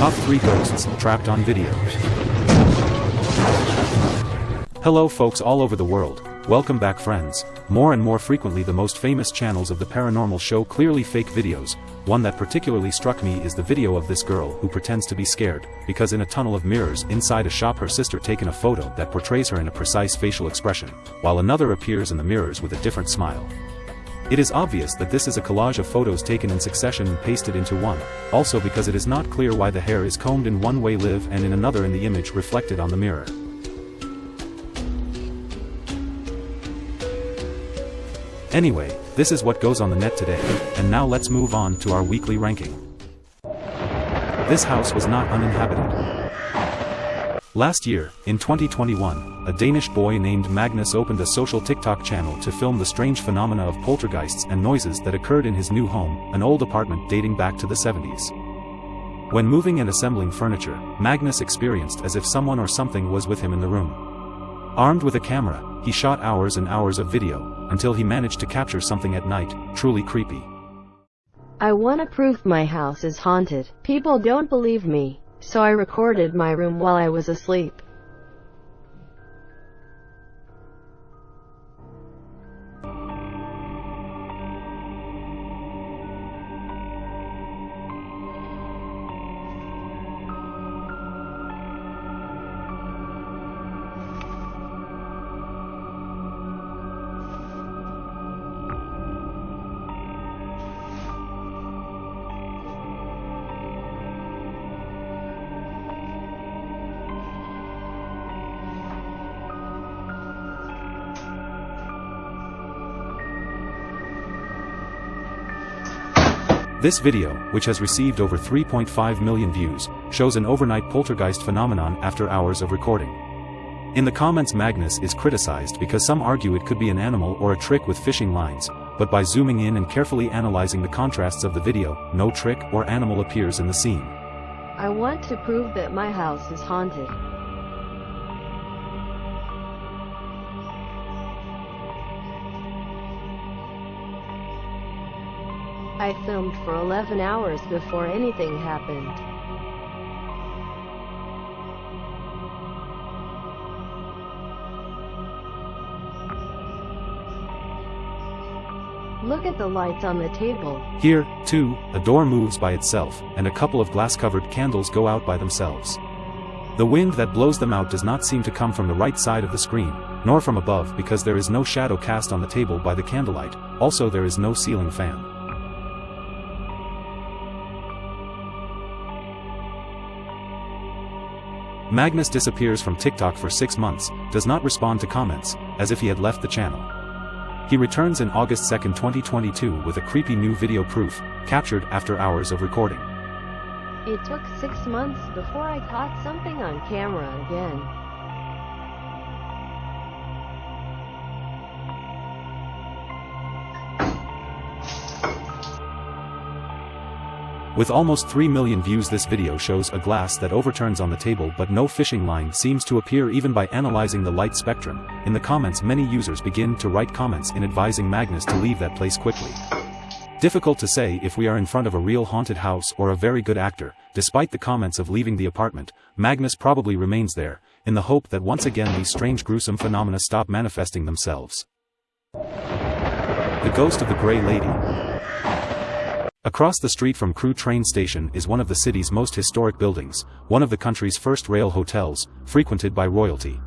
Top 3 Ghosts Trapped on Video Hello folks all over the world, welcome back friends. More and more frequently the most famous channels of the paranormal show clearly fake videos, one that particularly struck me is the video of this girl who pretends to be scared, because in a tunnel of mirrors inside a shop her sister taken a photo that portrays her in a precise facial expression, while another appears in the mirrors with a different smile. It is obvious that this is a collage of photos taken in succession and pasted into one, also because it is not clear why the hair is combed in one way live and in another in the image reflected on the mirror. Anyway, this is what goes on the net today, and now let's move on to our weekly ranking. This house was not uninhabited. Last year, in 2021, a Danish boy named Magnus opened a social TikTok channel to film the strange phenomena of poltergeists and noises that occurred in his new home, an old apartment dating back to the 70s. When moving and assembling furniture, Magnus experienced as if someone or something was with him in the room. Armed with a camera, he shot hours and hours of video, until he managed to capture something at night, truly creepy. I wanna prove my house is haunted. People don't believe me so I recorded my room while I was asleep. This video, which has received over 3.5 million views, shows an overnight poltergeist phenomenon after hours of recording. In the comments Magnus is criticized because some argue it could be an animal or a trick with fishing lines, but by zooming in and carefully analyzing the contrasts of the video, no trick or animal appears in the scene. I want to prove that my house is haunted. I filmed for 11 hours before anything happened. Look at the lights on the table. Here, too, a door moves by itself, and a couple of glass-covered candles go out by themselves. The wind that blows them out does not seem to come from the right side of the screen, nor from above because there is no shadow cast on the table by the candlelight, also there is no ceiling fan. Magnus disappears from TikTok for six months, does not respond to comments, as if he had left the channel. He returns in August 2, 2022 with a creepy new video proof, captured after hours of recording. It took six months before I caught something on camera again. With almost 3 million views this video shows a glass that overturns on the table but no fishing line seems to appear even by analyzing the light spectrum. In the comments many users begin to write comments in advising Magnus to leave that place quickly. Difficult to say if we are in front of a real haunted house or a very good actor, despite the comments of leaving the apartment, Magnus probably remains there, in the hope that once again these strange gruesome phenomena stop manifesting themselves. The Ghost of the Grey Lady Across the street from Crewe train station is one of the city's most historic buildings, one of the country's first rail hotels, frequented by royalty.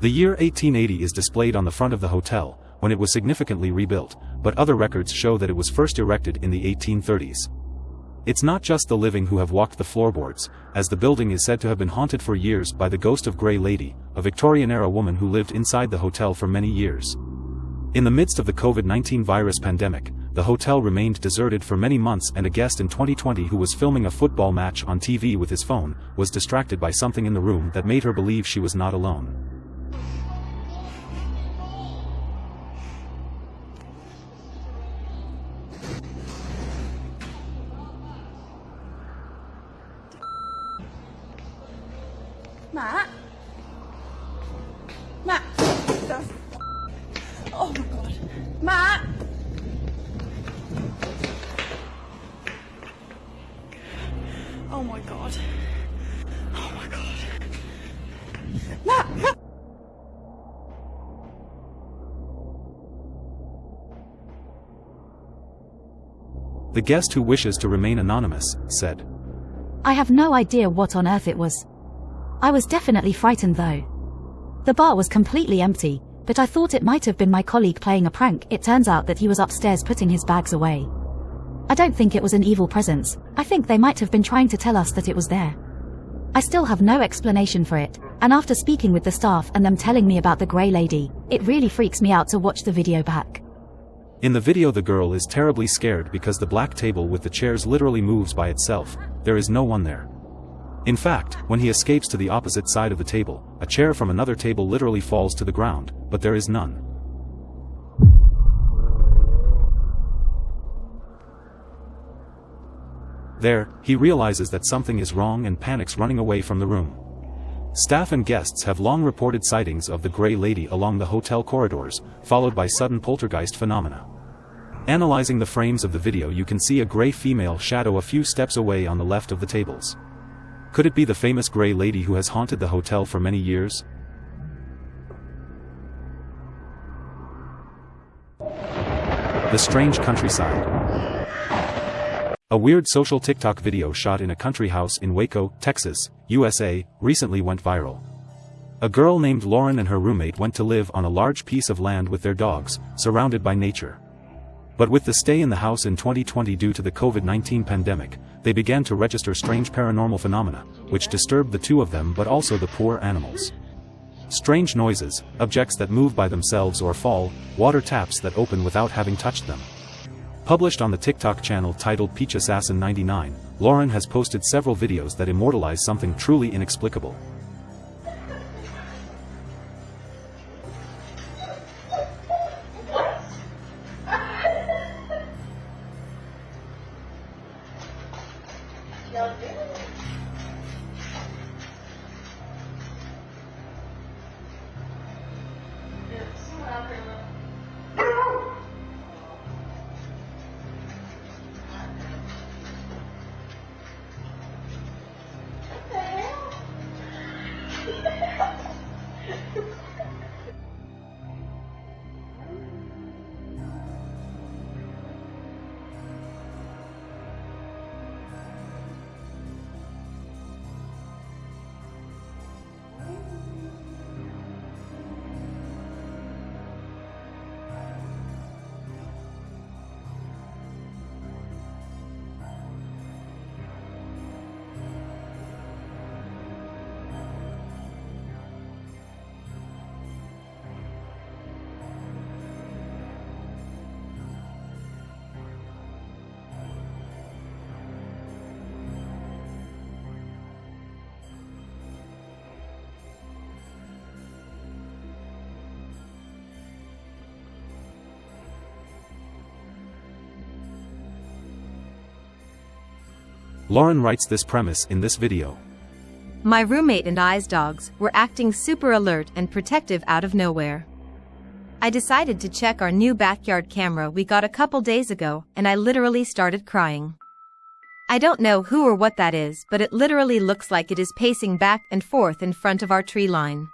The year 1880 is displayed on the front of the hotel, when it was significantly rebuilt, but other records show that it was first erected in the 1830s. It's not just the living who have walked the floorboards, as the building is said to have been haunted for years by the ghost of Grey Lady, a Victorian-era woman who lived inside the hotel for many years. In the midst of the COVID-19 virus pandemic, the hotel remained deserted for many months and a guest in 2020 who was filming a football match on TV with his phone, was distracted by something in the room that made her believe she was not alone. Matt? Matt! Oh my god. Matt! The guest who wishes to remain anonymous, said. I have no idea what on earth it was. I was definitely frightened though. The bar was completely empty, but I thought it might have been my colleague playing a prank. It turns out that he was upstairs putting his bags away. I don't think it was an evil presence. I think they might have been trying to tell us that it was there. I still have no explanation for it, and after speaking with the staff and them telling me about the grey lady, it really freaks me out to watch the video back. In the video the girl is terribly scared because the black table with the chairs literally moves by itself, there is no one there. In fact, when he escapes to the opposite side of the table, a chair from another table literally falls to the ground, but there is none. There, he realizes that something is wrong and panics running away from the room. Staff and guests have long reported sightings of the Grey Lady along the hotel corridors, followed by sudden poltergeist phenomena. Analyzing the frames of the video you can see a grey female shadow a few steps away on the left of the tables. Could it be the famous Grey Lady who has haunted the hotel for many years? The Strange Countryside A weird social TikTok video shot in a country house in Waco, Texas, USA, recently went viral. A girl named Lauren and her roommate went to live on a large piece of land with their dogs, surrounded by nature. But with the stay in the house in 2020 due to the COVID-19 pandemic, they began to register strange paranormal phenomena, which disturbed the two of them but also the poor animals. Strange noises, objects that move by themselves or fall, water taps that open without having touched them. Published on the TikTok channel titled Peach Assassin 99, Lauren has posted several videos that immortalize something truly inexplicable. Lauren writes this premise in this video. My roommate and I's dogs were acting super alert and protective out of nowhere. I decided to check our new backyard camera we got a couple days ago and I literally started crying. I don't know who or what that is but it literally looks like it is pacing back and forth in front of our tree line.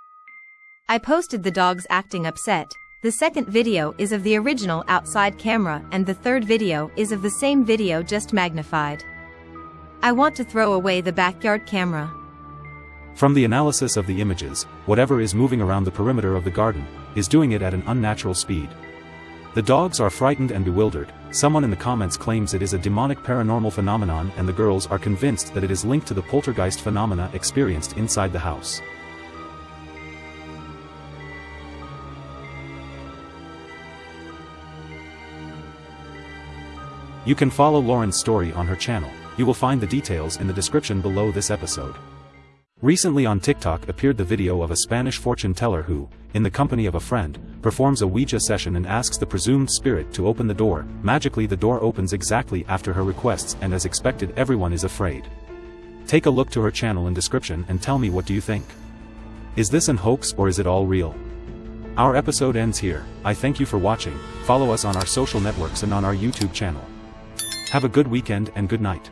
I posted the dogs acting upset. The second video is of the original outside camera and the third video is of the same video just magnified. I want to throw away the backyard camera. From the analysis of the images, whatever is moving around the perimeter of the garden, is doing it at an unnatural speed. The dogs are frightened and bewildered, someone in the comments claims it is a demonic paranormal phenomenon and the girls are convinced that it is linked to the poltergeist phenomena experienced inside the house. You can follow Lauren's story on her channel. You will find the details in the description below this episode. Recently on TikTok appeared the video of a Spanish fortune teller who, in the company of a friend, performs a Ouija session and asks the presumed spirit to open the door. Magically the door opens exactly after her requests and as expected everyone is afraid. Take a look to her channel in description and tell me what do you think. Is this an hoax or is it all real? Our episode ends here, I thank you for watching, follow us on our social networks and on our YouTube channel. Have a good weekend and good night.